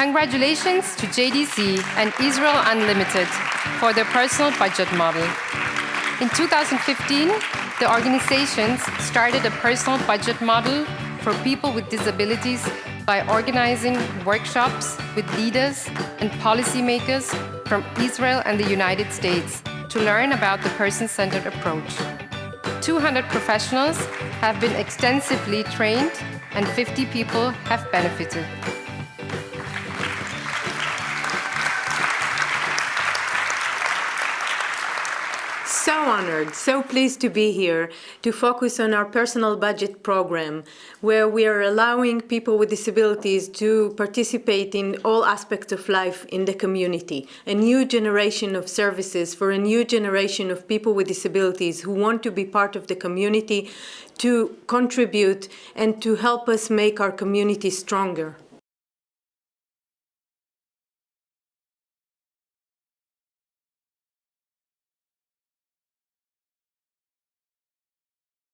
Congratulations to JDC and Israel Unlimited for their personal budget model. In 2015, the organizations started a personal budget model for people with disabilities by organizing workshops with leaders and policymakers from Israel and the United States to learn about the person-centered approach. 200 professionals have been extensively trained and 50 people have benefited. So honored, so pleased to be here to focus on our personal budget program, where we are allowing people with disabilities to participate in all aspects of life in the community. A new generation of services for a new generation of people with disabilities who want to be part of the community, to contribute and to help us make our community stronger.